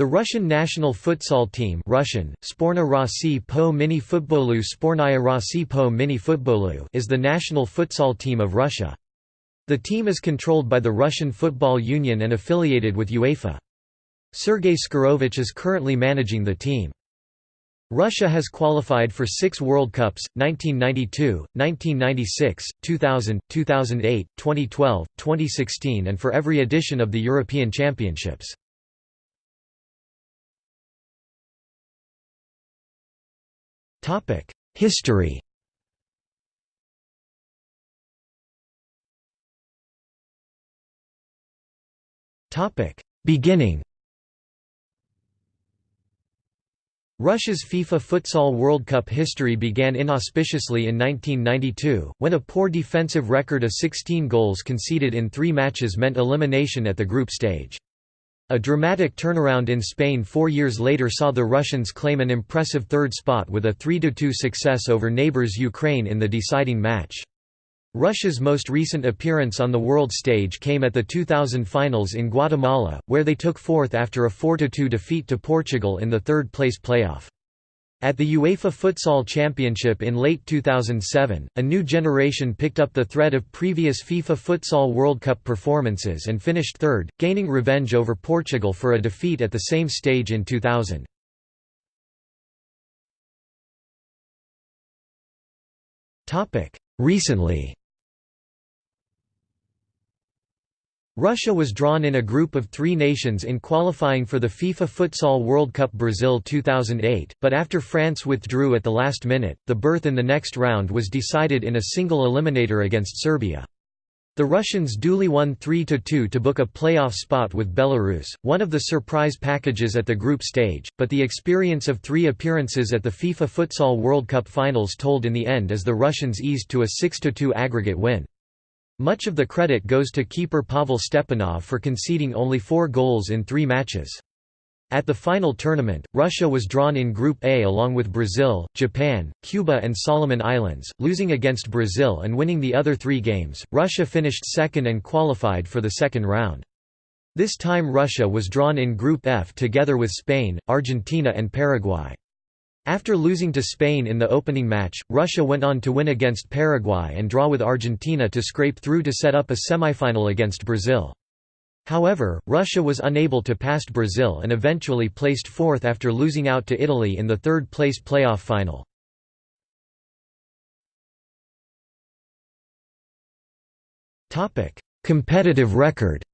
The Russian national futsal team Russian, po mini futbolu po mini futbolu is the national futsal team of Russia. The team is controlled by the Russian Football Union and affiliated with UEFA. Sergei Skorovich is currently managing the team. Russia has qualified for six World Cups, 1992, 1996, 2000, 2008, 2012, 2016 and for every edition of the European Championships. History Topic: Beginning Russia's FIFA Futsal World Cup history began inauspiciously in 1992, when a poor defensive record of 16 goals conceded in three matches meant elimination at the group stage. A dramatic turnaround in Spain four years later saw the Russians claim an impressive third spot with a 3–2 success over neighbours Ukraine in the deciding match. Russia's most recent appearance on the world stage came at the 2000 finals in Guatemala, where they took fourth after a 4–2 defeat to Portugal in the third-place playoff. At the UEFA Futsal Championship in late 2007, a new generation picked up the thread of previous FIFA Futsal World Cup performances and finished third, gaining revenge over Portugal for a defeat at the same stage in 2000. Recently Russia was drawn in a group of three nations in qualifying for the FIFA Futsal World Cup Brazil 2008, but after France withdrew at the last minute, the berth in the next round was decided in a single eliminator against Serbia. The Russians duly won 3–2 to book a playoff spot with Belarus, one of the surprise packages at the group stage, but the experience of three appearances at the FIFA Futsal World Cup finals told in the end as the Russians eased to a 6–2 aggregate win. Much of the credit goes to keeper Pavel Stepanov for conceding only four goals in three matches. At the final tournament, Russia was drawn in Group A along with Brazil, Japan, Cuba, and Solomon Islands, losing against Brazil and winning the other three games. Russia finished second and qualified for the second round. This time Russia was drawn in Group F together with Spain, Argentina, and Paraguay. After losing to Spain in the opening match, Russia went on to win against Paraguay and draw with Argentina to scrape through to set up a semifinal against Brazil. However, Russia was unable to pass Brazil and eventually placed fourth after losing out to Italy in the third-place playoff final. Competitive record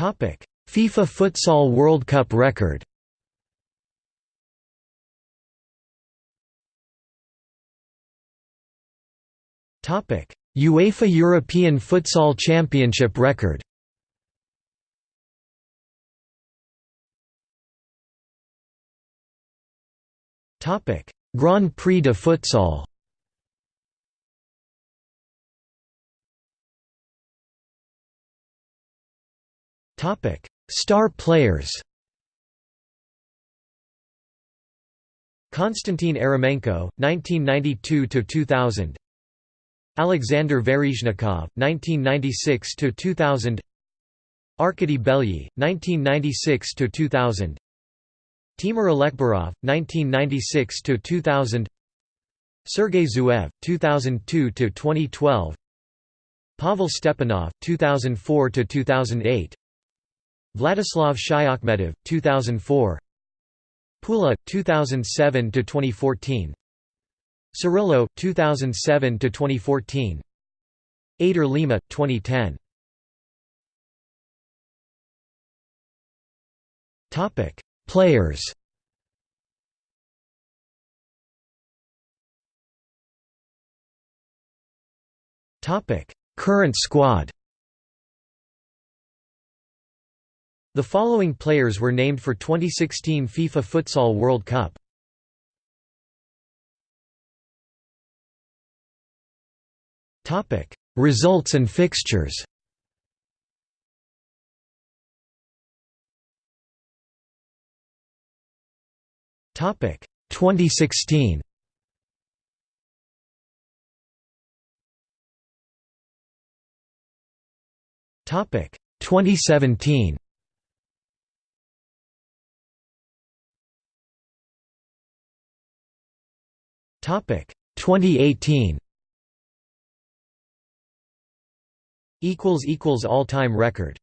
FIFA Futsal World Cup record UEFA European Futsal Championship record Grand Prix de Futsal Topic: Star players. Konstantin Eremenko, 1992 to 2000. Alexander Verizhnikov, 1996 to 2000. Arkady Belyi, 1996 to 2000. Timur Alekberov, 1996 to 2000. Sergei Zuev, 2002 to 2012. Pavel Stepanov, 2004 to 2008. Vladislav Shayakhmetov, 2004 Pula, 2007–2014 Cirilo, 2007–2014 Eder Lima, 2010 Players. Topic Current squad The following players were named for 2016 FIFA Futsal World Cup. Topic: Results and fixtures. Topic: 2016. Topic 2017. 2018. Equals equals all time record